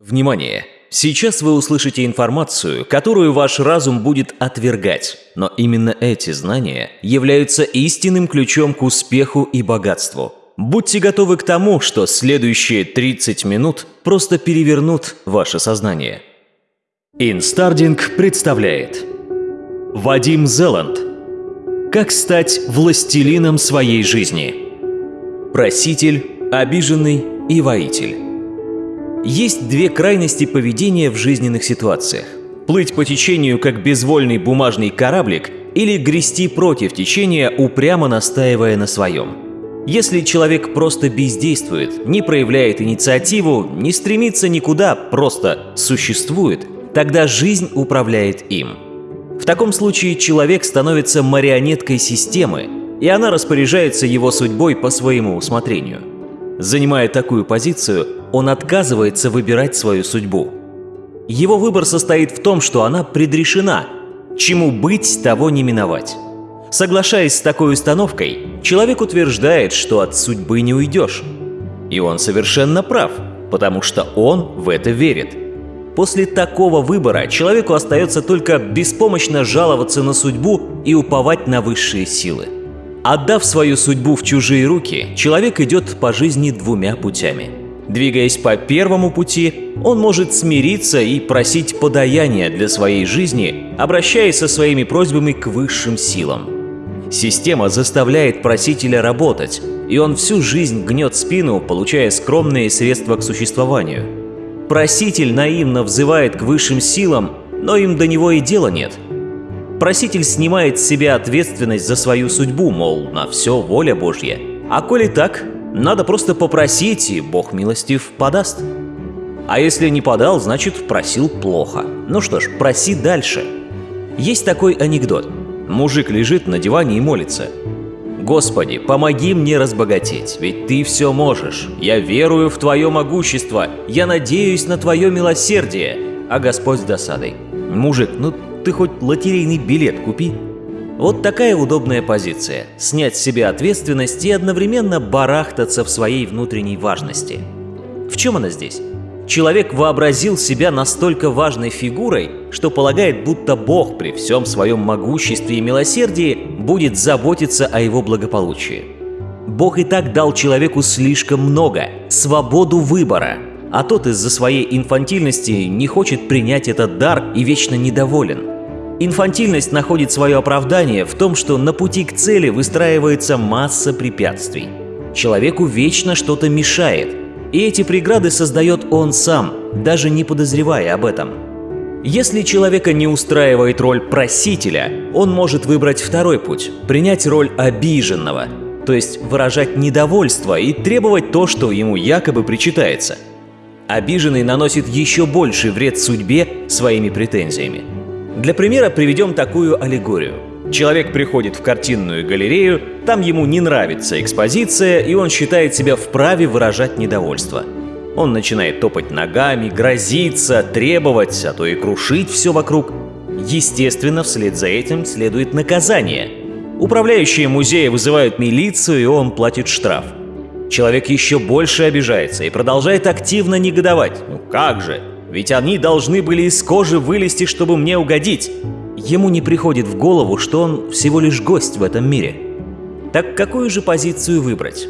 Внимание! Сейчас вы услышите информацию, которую ваш разум будет отвергать, но именно эти знания являются истинным ключом к успеху и богатству. Будьте готовы к тому, что следующие 30 минут просто перевернут ваше сознание. Инстардинг представляет Вадим Зеланд Как стать властелином своей жизни Проситель, обиженный и воитель есть две крайности поведения в жизненных ситуациях. Плыть по течению, как безвольный бумажный кораблик, или грести против течения, упрямо настаивая на своем. Если человек просто бездействует, не проявляет инициативу, не стремится никуда, просто существует, тогда жизнь управляет им. В таком случае человек становится марионеткой системы, и она распоряжается его судьбой по своему усмотрению. Занимая такую позицию, он отказывается выбирать свою судьбу. Его выбор состоит в том, что она предрешена. Чему быть, того не миновать. Соглашаясь с такой установкой, человек утверждает, что от судьбы не уйдешь. И он совершенно прав, потому что он в это верит. После такого выбора человеку остается только беспомощно жаловаться на судьбу и уповать на высшие силы. Отдав свою судьбу в чужие руки, человек идет по жизни двумя путями – Двигаясь по первому пути, он может смириться и просить подаяния для своей жизни, обращаясь со своими просьбами к высшим силам. Система заставляет просителя работать, и он всю жизнь гнет спину, получая скромные средства к существованию. Проситель наивно взывает к высшим силам, но им до него и дела нет. Проситель снимает с себя ответственность за свою судьбу, мол, на все воля Божья. А коли так, надо просто попросить, и Бог милостив подаст. А если не подал, значит просил плохо. Ну что ж, проси дальше. Есть такой анекдот. Мужик лежит на диване и молится. «Господи, помоги мне разбогатеть, ведь Ты все можешь. Я верую в Твое могущество, я надеюсь на Твое милосердие». А Господь с досадой. «Мужик, ну ты хоть лотерейный билет купи». Вот такая удобная позиция – снять с себя ответственность и одновременно барахтаться в своей внутренней важности. В чем она здесь? Человек вообразил себя настолько важной фигурой, что полагает, будто Бог при всем своем могуществе и милосердии будет заботиться о его благополучии. Бог и так дал человеку слишком много – свободу выбора, а тот из-за своей инфантильности не хочет принять этот дар и вечно недоволен – Инфантильность находит свое оправдание в том, что на пути к цели выстраивается масса препятствий. Человеку вечно что-то мешает, и эти преграды создает он сам, даже не подозревая об этом. Если человека не устраивает роль просителя, он может выбрать второй путь – принять роль обиженного, то есть выражать недовольство и требовать то, что ему якобы причитается. Обиженный наносит еще больший вред судьбе своими претензиями. Для примера приведем такую аллегорию. Человек приходит в картинную галерею, там ему не нравится экспозиция, и он считает себя вправе выражать недовольство. Он начинает топать ногами, грозиться, требовать, а то и крушить все вокруг. Естественно, вслед за этим следует наказание. Управляющие музея вызывают милицию, и он платит штраф. Человек еще больше обижается и продолжает активно негодовать. Ну как же? Ведь они должны были из кожи вылезти, чтобы мне угодить. Ему не приходит в голову, что он всего лишь гость в этом мире. Так какую же позицию выбрать?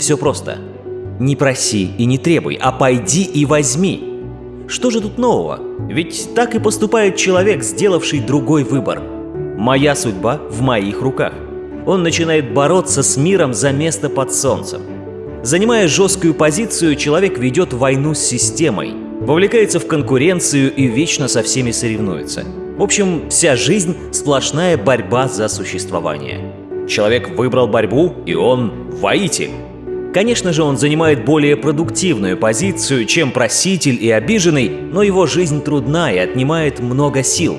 Все просто. Не проси и не требуй, а пойди и возьми. Что же тут нового? Ведь так и поступает человек, сделавший другой выбор. Моя судьба в моих руках. Он начинает бороться с миром за место под солнцем. Занимая жесткую позицию, человек ведет войну с системой – вовлекается в конкуренцию и вечно со всеми соревнуется. В общем, вся жизнь – сплошная борьба за существование. Человек выбрал борьбу, и он воитель. Конечно же, он занимает более продуктивную позицию, чем проситель и обиженный, но его жизнь трудна и отнимает много сил.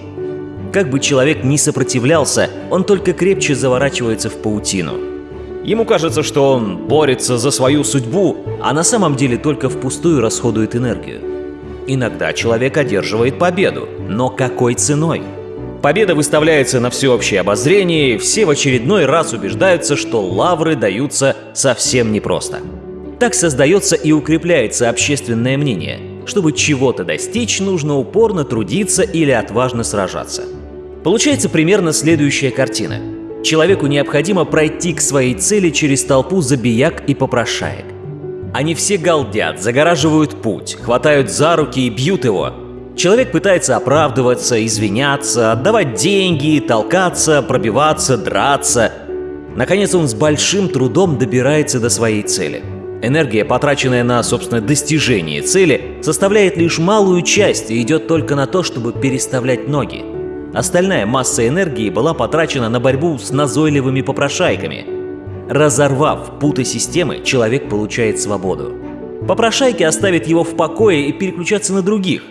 Как бы человек ни сопротивлялся, он только крепче заворачивается в паутину. Ему кажется, что он борется за свою судьбу, а на самом деле только впустую расходует энергию. Иногда человек одерживает победу, но какой ценой? Победа выставляется на всеобщее обозрение, и все в очередной раз убеждаются, что лавры даются совсем непросто. Так создается и укрепляется общественное мнение. чтобы чего-то достичь, нужно упорно трудиться или отважно сражаться. Получается примерно следующая картина. Человеку необходимо пройти к своей цели через толпу забияк и попрошаек. Они все галдят, загораживают путь, хватают за руки и бьют его. Человек пытается оправдываться, извиняться, отдавать деньги, толкаться, пробиваться, драться. Наконец он с большим трудом добирается до своей цели. Энергия, потраченная на, собственно, достижение цели, составляет лишь малую часть и идет только на то, чтобы переставлять ноги. Остальная масса энергии была потрачена на борьбу с назойливыми попрошайками – Разорвав путы системы, человек получает свободу. Попрошайки оставят его в покое и переключаться на других.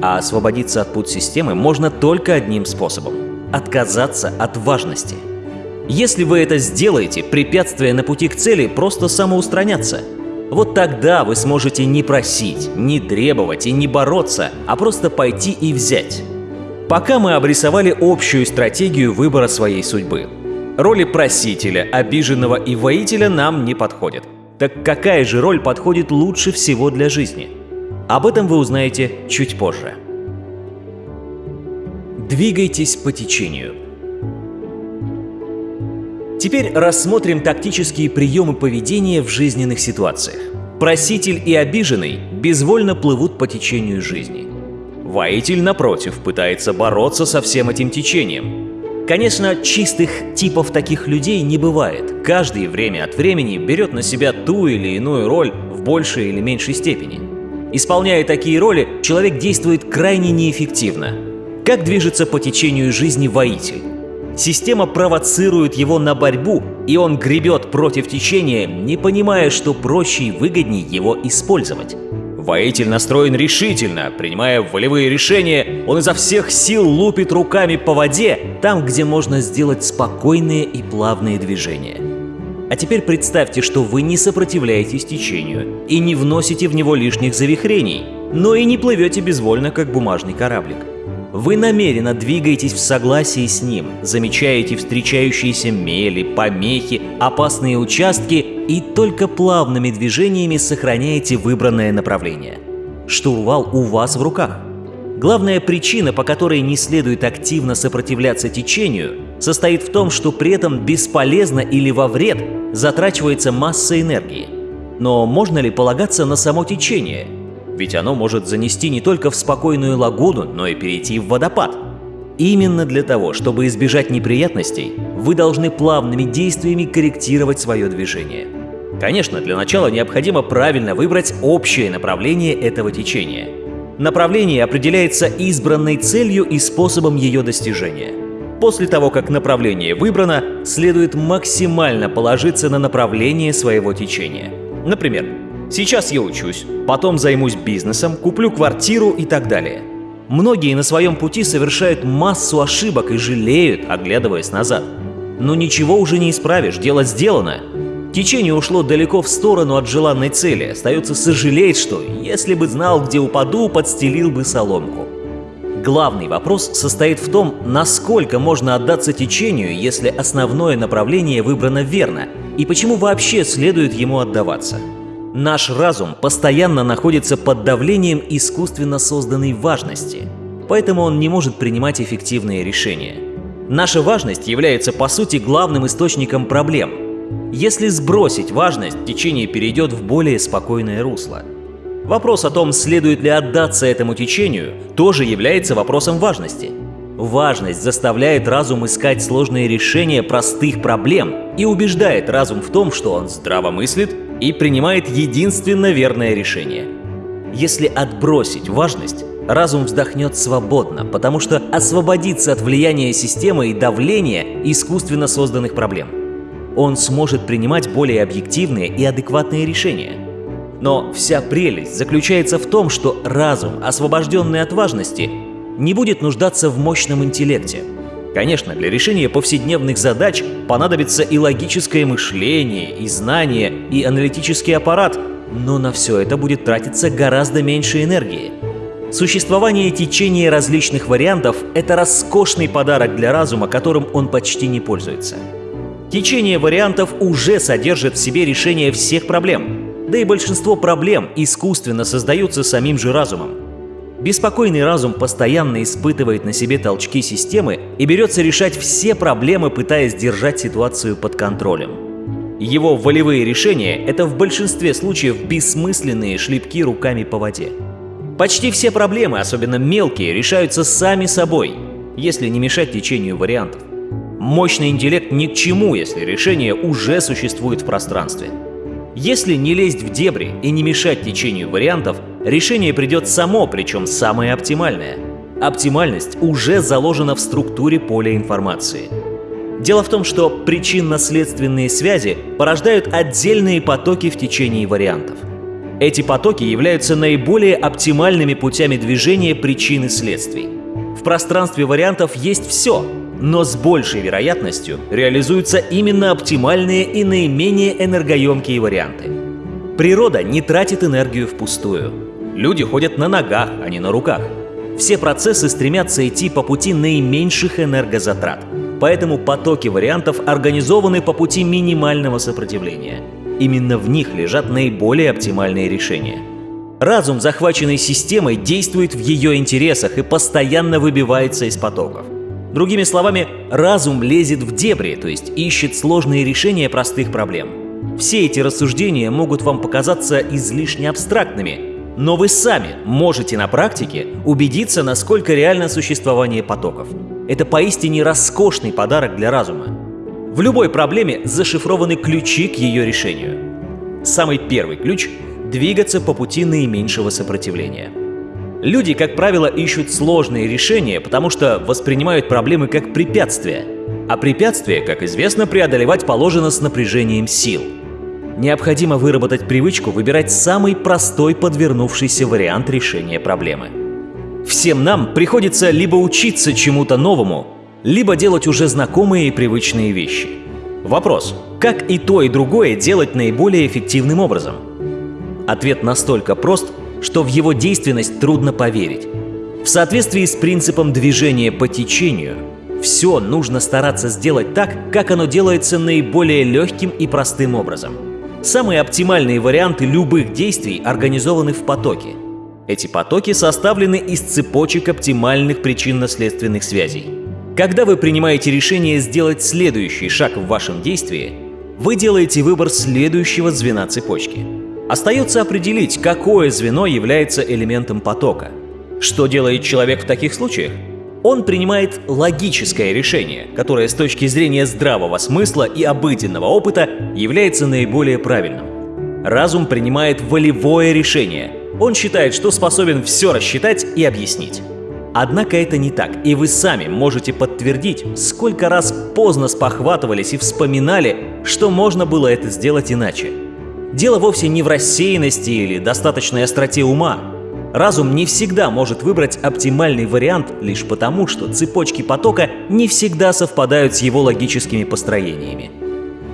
А освободиться от пут системы можно только одним способом – отказаться от важности. Если вы это сделаете, препятствия на пути к цели просто самоустранятся. Вот тогда вы сможете не просить, не требовать и не бороться, а просто пойти и взять. Пока мы обрисовали общую стратегию выбора своей судьбы – Роли просителя, обиженного и воителя нам не подходят. Так какая же роль подходит лучше всего для жизни? Об этом вы узнаете чуть позже. Двигайтесь по течению. Теперь рассмотрим тактические приемы поведения в жизненных ситуациях. Проситель и обиженный безвольно плывут по течению жизни. Воитель, напротив, пытается бороться со всем этим течением, Конечно, чистых типов таких людей не бывает. Каждый время от времени берет на себя ту или иную роль в большей или меньшей степени. Исполняя такие роли, человек действует крайне неэффективно. Как движется по течению жизни воитель? Система провоцирует его на борьбу, и он гребет против течения, не понимая, что проще и выгоднее его использовать. Воитель настроен решительно, принимая волевые решения, он изо всех сил лупит руками по воде, там, где можно сделать спокойные и плавные движения. А теперь представьте, что вы не сопротивляетесь течению и не вносите в него лишних завихрений, но и не плывете безвольно, как бумажный кораблик. Вы намеренно двигаетесь в согласии с ним, замечаете встречающиеся мели, помехи, опасные участки и только плавными движениями сохраняете выбранное направление. Штурвал у вас в руках. Главная причина, по которой не следует активно сопротивляться течению, состоит в том, что при этом бесполезно или во вред затрачивается масса энергии. Но можно ли полагаться на само течение – ведь оно может занести не только в спокойную лагуну, но и перейти в водопад. Именно для того, чтобы избежать неприятностей, вы должны плавными действиями корректировать свое движение. Конечно, для начала необходимо правильно выбрать общее направление этого течения. Направление определяется избранной целью и способом ее достижения. После того, как направление выбрано, следует максимально положиться на направление своего течения. Например, Сейчас я учусь, потом займусь бизнесом, куплю квартиру и так далее. Многие на своем пути совершают массу ошибок и жалеют, оглядываясь назад. Но ничего уже не исправишь, дело сделано. Течение ушло далеко в сторону от желанной цели. Остается сожалеть, что, если бы знал, где упаду, подстелил бы соломку. Главный вопрос состоит в том, насколько можно отдаться течению, если основное направление выбрано верно, и почему вообще следует ему отдаваться. Наш разум постоянно находится под давлением искусственно созданной важности, поэтому он не может принимать эффективные решения. Наша важность является по сути главным источником проблем. Если сбросить важность, течение перейдет в более спокойное русло. Вопрос о том, следует ли отдаться этому течению, тоже является вопросом важности. Важность заставляет разум искать сложные решения простых проблем и убеждает разум в том, что он здраво мыслит и принимает единственно верное решение. Если отбросить важность, разум вздохнет свободно, потому что освободится от влияния системы и давления искусственно созданных проблем. Он сможет принимать более объективные и адекватные решения. Но вся прелесть заключается в том, что разум, освобожденный от важности, не будет нуждаться в мощном интеллекте – Конечно, для решения повседневных задач понадобится и логическое мышление, и знание, и аналитический аппарат, но на все это будет тратиться гораздо меньше энергии. Существование течения различных вариантов – это роскошный подарок для разума, которым он почти не пользуется. Течение вариантов уже содержит в себе решение всех проблем. да и большинство проблем искусственно создаются самим же разумом. Беспокойный разум постоянно испытывает на себе толчки системы и берется решать все проблемы, пытаясь держать ситуацию под контролем. Его волевые решения – это в большинстве случаев бессмысленные шлепки руками по воде. Почти все проблемы, особенно мелкие, решаются сами собой, если не мешать течению вариантов. Мощный интеллект ни к чему, если решение уже существует в пространстве. Если не лезть в дебри и не мешать течению вариантов, решение придет само, причем самое оптимальное. Оптимальность уже заложена в структуре поля информации. Дело в том, что причинно-следственные связи порождают отдельные потоки в течении вариантов. Эти потоки являются наиболее оптимальными путями движения причин и следствий. В пространстве вариантов есть все, но с большей вероятностью реализуются именно оптимальные и наименее энергоемкие варианты. Природа не тратит энергию впустую. Люди ходят на ногах, а не на руках. Все процессы стремятся идти по пути наименьших энергозатрат, поэтому потоки вариантов организованы по пути минимального сопротивления. Именно в них лежат наиболее оптимальные решения. Разум, захваченный системой, действует в ее интересах и постоянно выбивается из потоков. Другими словами, разум лезет в дебри, то есть ищет сложные решения простых проблем. Все эти рассуждения могут вам показаться излишне абстрактными, но вы сами можете на практике убедиться, насколько реально существование потоков. Это поистине роскошный подарок для разума. В любой проблеме зашифрованы ключи к ее решению. Самый первый ключ – двигаться по пути наименьшего сопротивления – Люди, как правило, ищут сложные решения, потому что воспринимают проблемы как препятствия. А препятствия, как известно, преодолевать положено с напряжением сил. Необходимо выработать привычку выбирать самый простой подвернувшийся вариант решения проблемы. Всем нам приходится либо учиться чему-то новому, либо делать уже знакомые и привычные вещи. Вопрос, как и то, и другое делать наиболее эффективным образом? Ответ настолько прост, что в его действенность трудно поверить. В соответствии с принципом движения по течению, все нужно стараться сделать так, как оно делается наиболее легким и простым образом. Самые оптимальные варианты любых действий организованы в потоке. Эти потоки составлены из цепочек оптимальных причинно-следственных связей. Когда вы принимаете решение сделать следующий шаг в вашем действии, вы делаете выбор следующего звена цепочки – Остается определить, какое звено является элементом потока. Что делает человек в таких случаях? Он принимает логическое решение, которое с точки зрения здравого смысла и обыденного опыта является наиболее правильным. Разум принимает волевое решение. Он считает, что способен все рассчитать и объяснить. Однако это не так, и вы сами можете подтвердить, сколько раз поздно спохватывались и вспоминали, что можно было это сделать иначе. Дело вовсе не в рассеянности или достаточной остроте ума. Разум не всегда может выбрать оптимальный вариант лишь потому, что цепочки потока не всегда совпадают с его логическими построениями.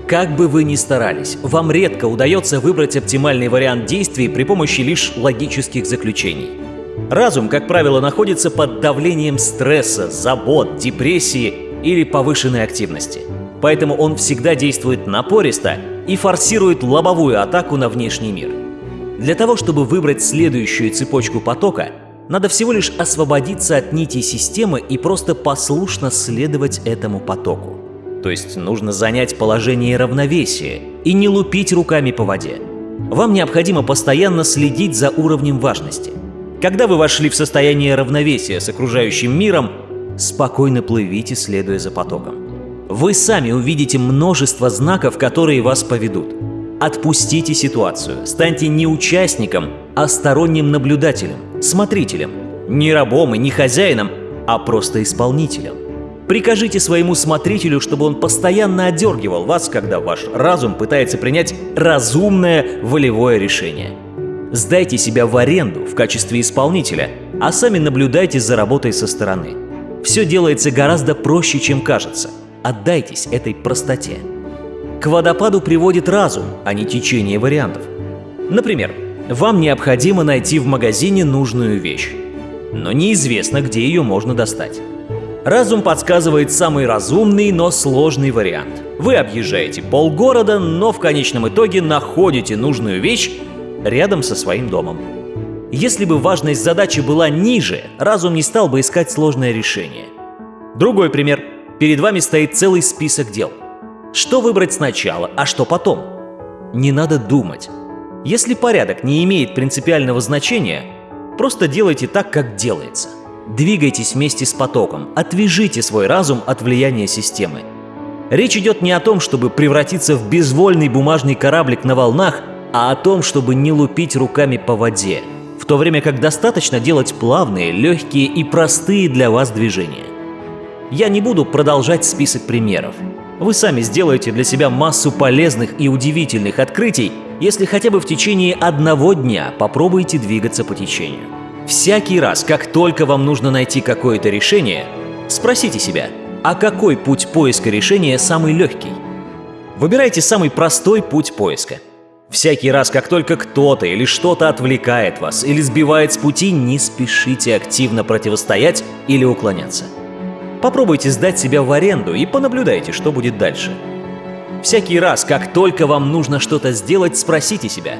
Как бы вы ни старались, вам редко удается выбрать оптимальный вариант действий при помощи лишь логических заключений. Разум, как правило, находится под давлением стресса, забот, депрессии или повышенной активности. Поэтому он всегда действует напористо и форсирует лобовую атаку на внешний мир. Для того, чтобы выбрать следующую цепочку потока, надо всего лишь освободиться от нитей системы и просто послушно следовать этому потоку. То есть нужно занять положение равновесия и не лупить руками по воде. Вам необходимо постоянно следить за уровнем важности. Когда вы вошли в состояние равновесия с окружающим миром, спокойно плывите, следуя за потоком. Вы сами увидите множество знаков, которые вас поведут. Отпустите ситуацию, станьте не участником, а сторонним наблюдателем, смотрителем. Не рабом и не хозяином, а просто исполнителем. Прикажите своему смотрителю, чтобы он постоянно одергивал вас, когда ваш разум пытается принять разумное волевое решение. Сдайте себя в аренду в качестве исполнителя, а сами наблюдайте за работой со стороны. Все делается гораздо проще, чем кажется – Отдайтесь этой простоте. К водопаду приводит разум, а не течение вариантов. Например, вам необходимо найти в магазине нужную вещь, но неизвестно, где ее можно достать. Разум подсказывает самый разумный, но сложный вариант. Вы объезжаете полгорода, но в конечном итоге находите нужную вещь рядом со своим домом. Если бы важность задачи была ниже, разум не стал бы искать сложное решение. Другой пример. Перед вами стоит целый список дел. Что выбрать сначала, а что потом? Не надо думать. Если порядок не имеет принципиального значения, просто делайте так, как делается. Двигайтесь вместе с потоком, отвяжите свой разум от влияния системы. Речь идет не о том, чтобы превратиться в безвольный бумажный кораблик на волнах, а о том, чтобы не лупить руками по воде – в то время как достаточно делать плавные, легкие и простые для вас движения. Я не буду продолжать список примеров. Вы сами сделаете для себя массу полезных и удивительных открытий, если хотя бы в течение одного дня попробуете двигаться по течению. Всякий раз, как только вам нужно найти какое-то решение, спросите себя, а какой путь поиска решения самый легкий? Выбирайте самый простой путь поиска – Всякий раз, как только кто-то или что-то отвлекает вас или сбивает с пути, не спешите активно противостоять или уклоняться. Попробуйте сдать себя в аренду и понаблюдайте, что будет дальше. Всякий раз, как только вам нужно что-то сделать, спросите себя,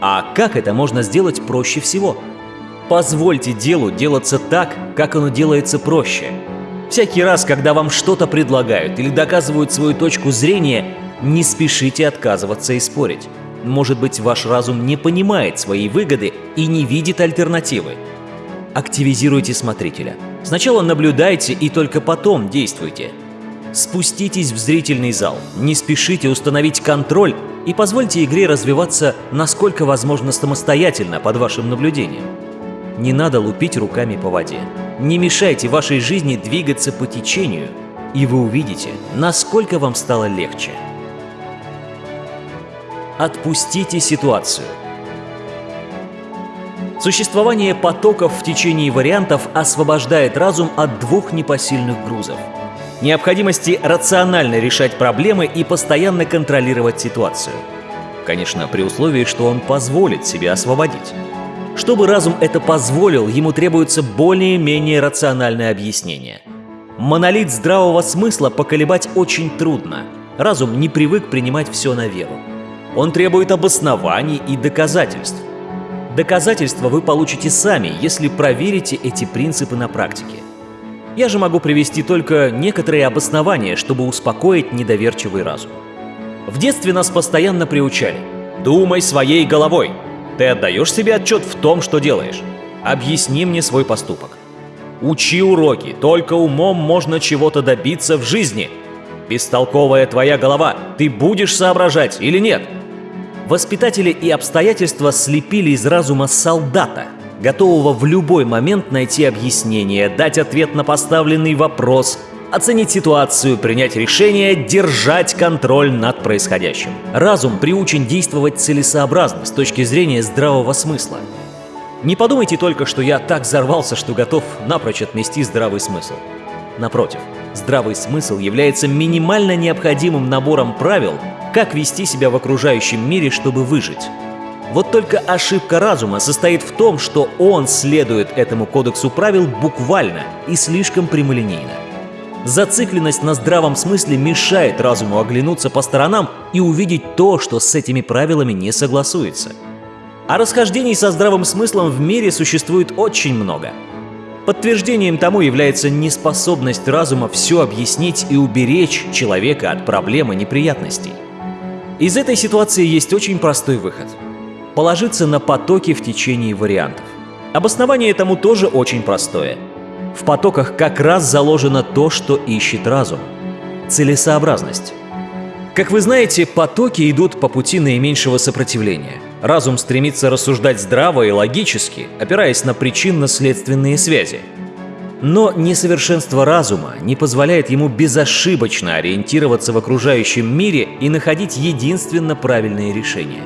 а как это можно сделать проще всего? Позвольте делу делаться так, как оно делается проще. Всякий раз, когда вам что-то предлагают или доказывают свою точку зрения, не спешите отказываться и спорить. Может быть, ваш разум не понимает своей выгоды и не видит альтернативы. Активизируйте смотрителя. Сначала наблюдайте и только потом действуйте. Спуститесь в зрительный зал, не спешите установить контроль и позвольте игре развиваться насколько возможно самостоятельно под вашим наблюдением. Не надо лупить руками по воде. Не мешайте вашей жизни двигаться по течению, и вы увидите, насколько вам стало легче. Отпустите ситуацию. Существование потоков в течение вариантов освобождает разум от двух непосильных грузов. Необходимости рационально решать проблемы и постоянно контролировать ситуацию. Конечно, при условии, что он позволит себе освободить. Чтобы разум это позволил, ему требуется более-менее рациональное объяснение. Монолит здравого смысла поколебать очень трудно. Разум не привык принимать все на веру. Он требует обоснований и доказательств. Доказательства вы получите сами, если проверите эти принципы на практике. Я же могу привести только некоторые обоснования, чтобы успокоить недоверчивый разум. В детстве нас постоянно приучали. Думай своей головой. Ты отдаешь себе отчет в том, что делаешь. Объясни мне свой поступок. Учи уроки, только умом можно чего-то добиться в жизни. Бестолковая твоя голова, ты будешь соображать или нет? Воспитатели и обстоятельства слепили из разума солдата, готового в любой момент найти объяснение, дать ответ на поставленный вопрос, оценить ситуацию, принять решение, держать контроль над происходящим. Разум приучен действовать целесообразно с точки зрения здравого смысла. Не подумайте только, что я так взорвался, что готов напрочь отмести здравый смысл. Напротив, здравый смысл является минимально необходимым набором правил, как вести себя в окружающем мире, чтобы выжить. Вот только ошибка разума состоит в том, что он следует этому кодексу правил буквально и слишком прямолинейно. Зацикленность на здравом смысле мешает разуму оглянуться по сторонам и увидеть то, что с этими правилами не согласуется. А расхождений со здравым смыслом в мире существует очень много. Подтверждением тому является неспособность разума все объяснить и уберечь человека от проблем и неприятностей. Из этой ситуации есть очень простой выход. Положиться на потоки в течение вариантов. Обоснование этому тоже очень простое. В потоках как раз заложено то, что ищет разум. Целесообразность. Как вы знаете, потоки идут по пути наименьшего сопротивления. Разум стремится рассуждать здраво и логически, опираясь на причинно-следственные связи – но несовершенство разума не позволяет ему безошибочно ориентироваться в окружающем мире и находить единственно правильные решения.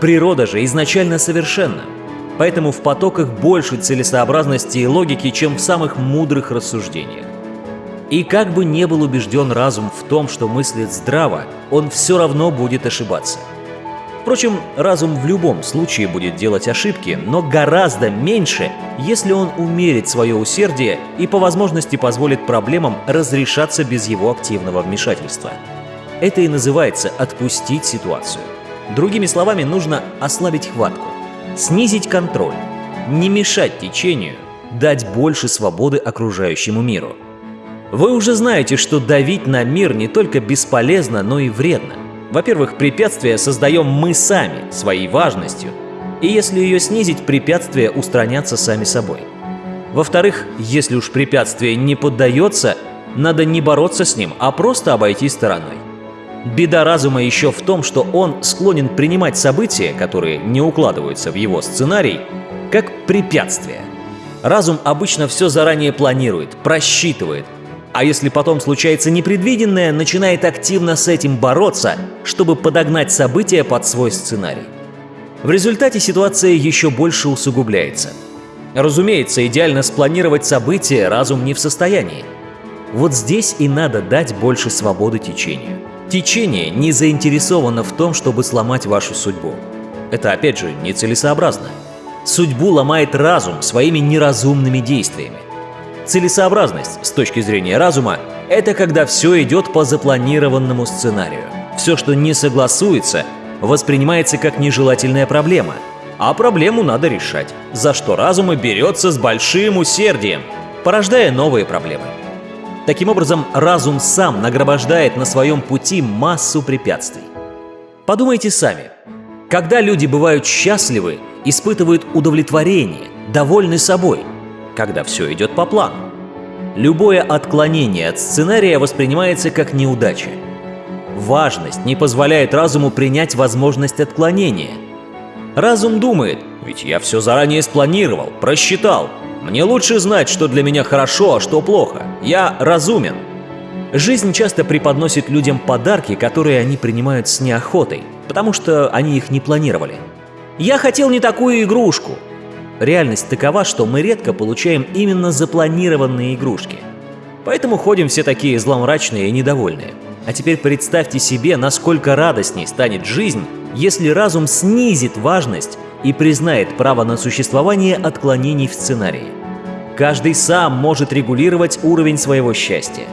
Природа же изначально совершенна, поэтому в потоках больше целесообразности и логики, чем в самых мудрых рассуждениях. И как бы не был убежден разум в том, что мыслит здраво, он все равно будет ошибаться – Впрочем, разум в любом случае будет делать ошибки, но гораздо меньше, если он умерит свое усердие и по возможности позволит проблемам разрешаться без его активного вмешательства. Это и называется «отпустить ситуацию». Другими словами, нужно ослабить хватку, снизить контроль, не мешать течению, дать больше свободы окружающему миру. Вы уже знаете, что давить на мир не только бесполезно, но и вредно. Во-первых, препятствия создаем мы сами, своей важностью, и если ее снизить, препятствия устранятся сами собой. Во-вторых, если уж препятствие не поддается, надо не бороться с ним, а просто обойти стороной. Беда разума еще в том, что он склонен принимать события, которые не укладываются в его сценарий, как препятствие. Разум обычно все заранее планирует, просчитывает, а если потом случается непредвиденное, начинает активно с этим бороться, чтобы подогнать события под свой сценарий. В результате ситуация еще больше усугубляется. Разумеется, идеально спланировать события разум не в состоянии. Вот здесь и надо дать больше свободы течению. Течение не заинтересовано в том, чтобы сломать вашу судьбу. Это, опять же, нецелесообразно. Судьбу ломает разум своими неразумными действиями. Целесообразность с точки зрения разума – это когда все идет по запланированному сценарию. Все, что не согласуется, воспринимается как нежелательная проблема, а проблему надо решать, за что разум и берется с большим усердием, порождая новые проблемы. Таким образом, разум сам нагромождает на своем пути массу препятствий. Подумайте сами. Когда люди бывают счастливы, испытывают удовлетворение, довольны собой, когда все идет по плану. Любое отклонение от сценария воспринимается как неудача. Важность не позволяет разуму принять возможность отклонения. Разум думает, ведь я все заранее спланировал, просчитал, мне лучше знать, что для меня хорошо, а что плохо. Я разумен. Жизнь часто преподносит людям подарки, которые они принимают с неохотой, потому что они их не планировали. «Я хотел не такую игрушку». Реальность такова, что мы редко получаем именно запланированные игрушки. Поэтому ходим все такие зломрачные и недовольные. А теперь представьте себе, насколько радостней станет жизнь, если разум снизит важность и признает право на существование отклонений в сценарии. Каждый сам может регулировать уровень своего счастья.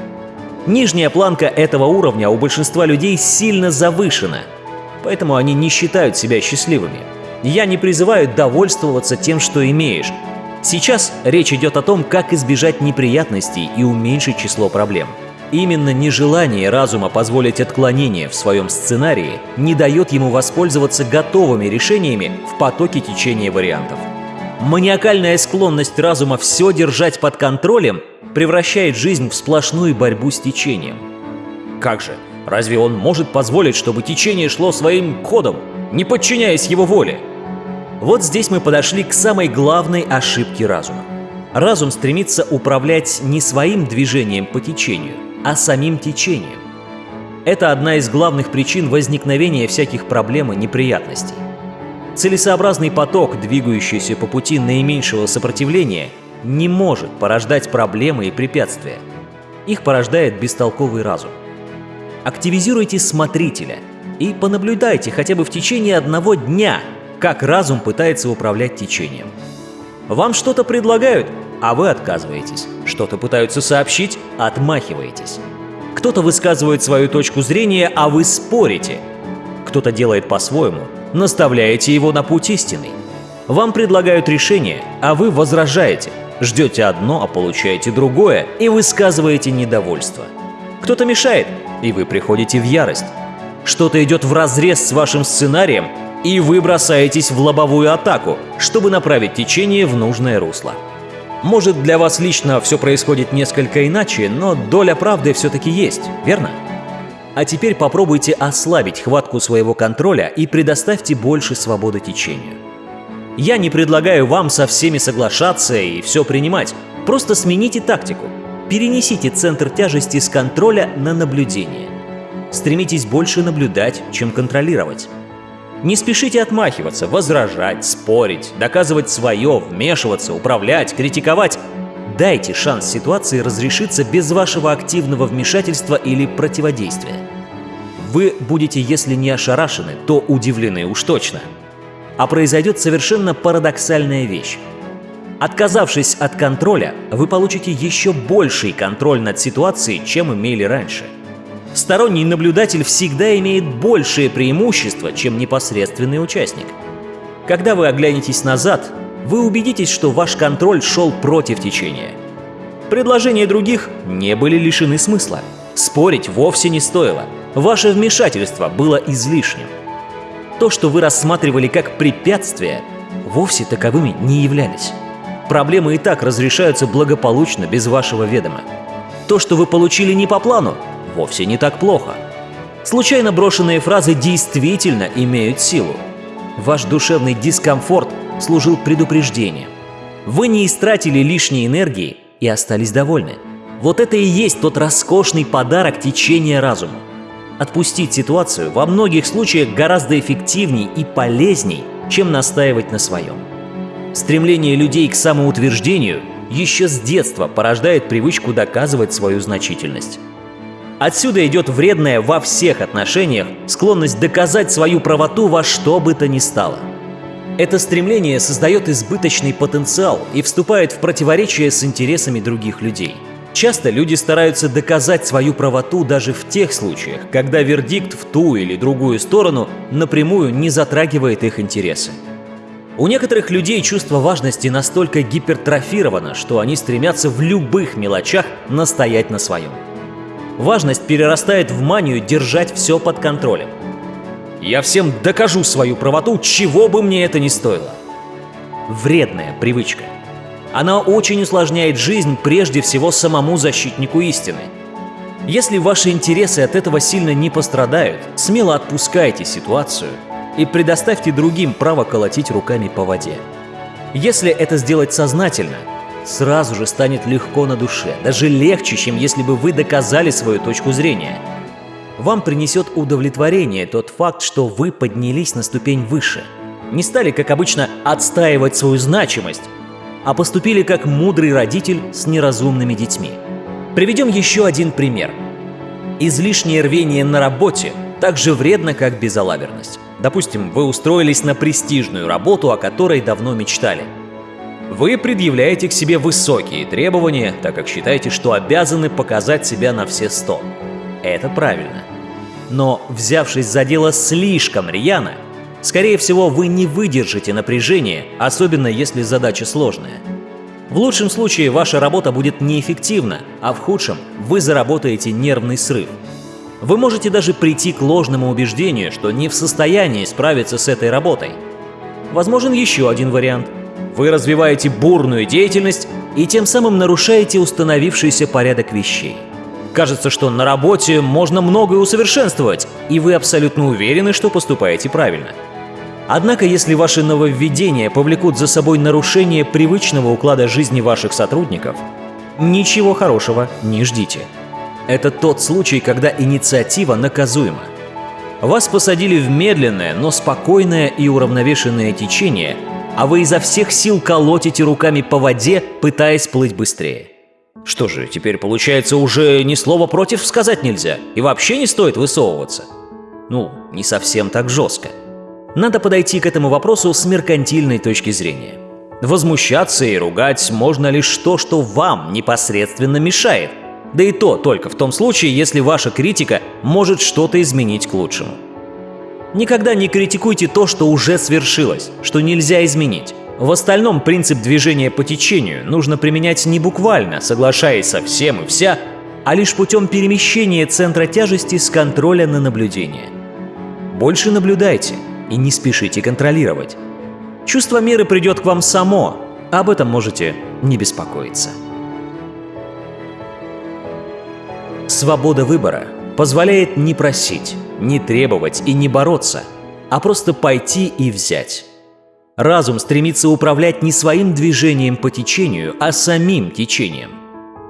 Нижняя планка этого уровня у большинства людей сильно завышена, поэтому они не считают себя счастливыми. Я не призываю довольствоваться тем, что имеешь. Сейчас речь идет о том, как избежать неприятностей и уменьшить число проблем. Именно нежелание разума позволить отклонение в своем сценарии не дает ему воспользоваться готовыми решениями в потоке течения вариантов. Маниакальная склонность разума все держать под контролем превращает жизнь в сплошную борьбу с течением. Как же, разве он может позволить, чтобы течение шло своим ходом, не подчиняясь его воле? Вот здесь мы подошли к самой главной ошибке разума. Разум стремится управлять не своим движением по течению, а самим течением. Это одна из главных причин возникновения всяких проблем и неприятностей. Целесообразный поток, двигающийся по пути наименьшего сопротивления, не может порождать проблемы и препятствия. Их порождает бестолковый разум. Активизируйте смотрителя и понаблюдайте хотя бы в течение одного дня, как разум пытается управлять течением. Вам что-то предлагают, а вы отказываетесь. Что-то пытаются сообщить, отмахиваетесь. Кто-то высказывает свою точку зрения, а вы спорите. Кто-то делает по-своему, наставляете его на путь истинный. Вам предлагают решение, а вы возражаете. Ждете одно, а получаете другое, и высказываете недовольство. Кто-то мешает, и вы приходите в ярость. Что-то идет в разрез с вашим сценарием, и вы бросаетесь в лобовую атаку, чтобы направить течение в нужное русло. Может, для вас лично все происходит несколько иначе, но доля правды все-таки есть, верно? А теперь попробуйте ослабить хватку своего контроля и предоставьте больше свободы течению. Я не предлагаю вам со всеми соглашаться и все принимать, просто смените тактику. Перенесите центр тяжести с контроля на наблюдение. Стремитесь больше наблюдать, чем контролировать. Не спешите отмахиваться, возражать, спорить, доказывать свое, вмешиваться, управлять, критиковать. Дайте шанс ситуации разрешиться без вашего активного вмешательства или противодействия. Вы будете, если не ошарашены, то удивлены уж точно. А произойдет совершенно парадоксальная вещь. Отказавшись от контроля, вы получите еще больший контроль над ситуацией, чем имели раньше. Сторонний наблюдатель всегда имеет большее преимущество, чем непосредственный участник. Когда вы оглянетесь назад, вы убедитесь, что ваш контроль шел против течения. Предложения других не были лишены смысла. Спорить вовсе не стоило. Ваше вмешательство было излишним. То, что вы рассматривали как препятствие, вовсе таковыми не являлись. Проблемы и так разрешаются благополучно без вашего ведома. То, что вы получили не по плану, вовсе не так плохо. Случайно брошенные фразы действительно имеют силу. Ваш душевный дискомфорт служил предупреждением. Вы не истратили лишней энергии и остались довольны. Вот это и есть тот роскошный подарок течения разума. Отпустить ситуацию во многих случаях гораздо эффективней и полезней, чем настаивать на своем. Стремление людей к самоутверждению еще с детства порождает привычку доказывать свою значительность. Отсюда идет вредная во всех отношениях склонность доказать свою правоту во что бы то ни стало. Это стремление создает избыточный потенциал и вступает в противоречие с интересами других людей – Часто люди стараются доказать свою правоту даже в тех случаях, когда вердикт в ту или другую сторону напрямую не затрагивает их интересы. У некоторых людей чувство важности настолько гипертрофировано, что они стремятся в любых мелочах настоять на своем. Важность перерастает в манию держать все под контролем. Я всем докажу свою правоту, чего бы мне это ни стоило. Вредная привычка – она очень усложняет жизнь прежде всего самому защитнику истины. Если ваши интересы от этого сильно не пострадают, смело отпускайте ситуацию и предоставьте другим право колотить руками по воде. Если это сделать сознательно, сразу же станет легко на душе, даже легче, чем если бы вы доказали свою точку зрения. Вам принесет удовлетворение тот факт, что вы поднялись на ступень выше. Не стали, как обычно, отстаивать свою значимость, а поступили как мудрый родитель с неразумными детьми. Приведем еще один пример. Излишнее рвение на работе так же вредно, как безалаберность. Допустим, вы устроились на престижную работу, о которой давно мечтали. Вы предъявляете к себе высокие требования, так как считаете, что обязаны показать себя на все сто. Это правильно. Но, взявшись за дело слишком рьяно, Скорее всего, вы не выдержите напряжение, особенно если задача сложная. В лучшем случае ваша работа будет неэффективна, а в худшем вы заработаете нервный срыв. Вы можете даже прийти к ложному убеждению, что не в состоянии справиться с этой работой. Возможен еще один вариант. Вы развиваете бурную деятельность и тем самым нарушаете установившийся порядок вещей. Кажется, что на работе можно многое усовершенствовать, и вы абсолютно уверены, что поступаете правильно – Однако, если ваши нововведения повлекут за собой нарушение привычного уклада жизни ваших сотрудников, ничего хорошего не ждите. Это тот случай, когда инициатива наказуема. Вас посадили в медленное, но спокойное и уравновешенное течение, а вы изо всех сил колотите руками по воде, пытаясь плыть быстрее. Что же, теперь получается уже ни слова против сказать нельзя, и вообще не стоит высовываться? Ну, не совсем так жестко. Надо подойти к этому вопросу с меркантильной точки зрения. Возмущаться и ругать можно лишь то, что вам непосредственно мешает. Да и то только в том случае, если ваша критика может что-то изменить к лучшему. Никогда не критикуйте то, что уже свершилось, что нельзя изменить. В остальном принцип движения по течению нужно применять не буквально, соглашаясь со всем и вся, а лишь путем перемещения центра тяжести с контроля на наблюдение. Больше наблюдайте – и не спешите контролировать. Чувство меры придет к вам само, об этом можете не беспокоиться. Свобода выбора позволяет не просить, не требовать и не бороться, а просто пойти и взять. Разум стремится управлять не своим движением по течению, а самим течением.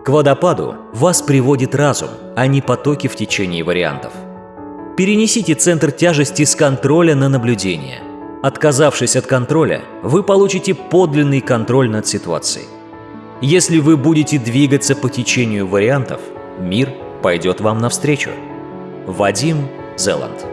К водопаду вас приводит разум, а не потоки в течении вариантов – Перенесите центр тяжести с контроля на наблюдение. Отказавшись от контроля, вы получите подлинный контроль над ситуацией. Если вы будете двигаться по течению вариантов, мир пойдет вам навстречу. Вадим Зеланд